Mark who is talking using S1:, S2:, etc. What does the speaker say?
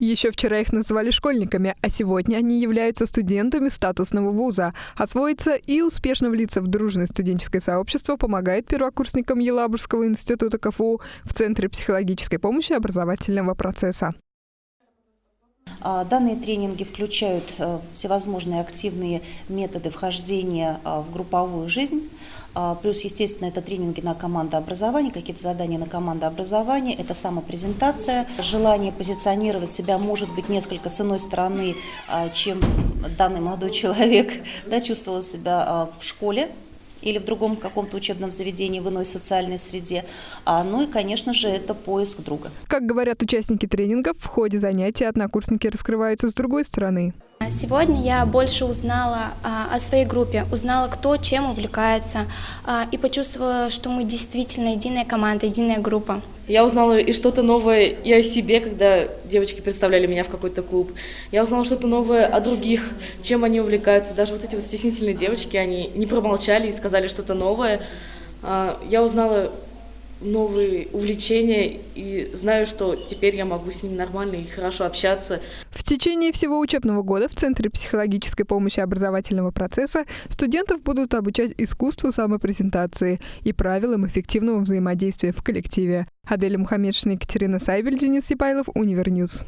S1: Еще вчера их называли школьниками, а сегодня они являются студентами статусного вуза. Освоиться и успешно влиться в дружное студенческое сообщество помогает первокурсникам Елабужского института КФУ в Центре психологической помощи образовательного процесса.
S2: А, данные тренинги включают э, всевозможные активные методы вхождения а, в групповую жизнь, плюс, естественно, это тренинги на командообразование, какие-то задания на командообразование, это самопрезентация, желание позиционировать себя может быть несколько с иной стороны, чем данный молодой человек да, чувствовал себя в школе, или в другом каком-то учебном заведении, в иной социальной среде. А, ну и, конечно же, это поиск друга.
S1: Как говорят участники тренингов, в ходе занятий однокурсники раскрываются с другой стороны.
S3: Сегодня я больше узнала а, о своей группе, узнала, кто чем увлекается, а, и почувствовала, что мы действительно единая команда, единая группа.
S4: Я узнала и что-то новое и о себе, когда девочки представляли меня в какой-то клуб. Я узнала что-то новое о других, чем они увлекаются. Даже вот эти вот стеснительные девочки, они не промолчали и сказали что-то новое. А, я узнала новые увлечения и знаю, что теперь я могу с ними нормально и хорошо общаться.
S1: Течение всего учебного года в Центре психологической помощи образовательного процесса студентов будут обучать искусству самопрезентации и правилам эффективного взаимодействия в коллективе. Аделя Мухаммедшина, Екатерина Сайбель, Денис Сипайлов, Univer News.